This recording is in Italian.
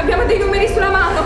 Abbiamo dei numeri sulla mano.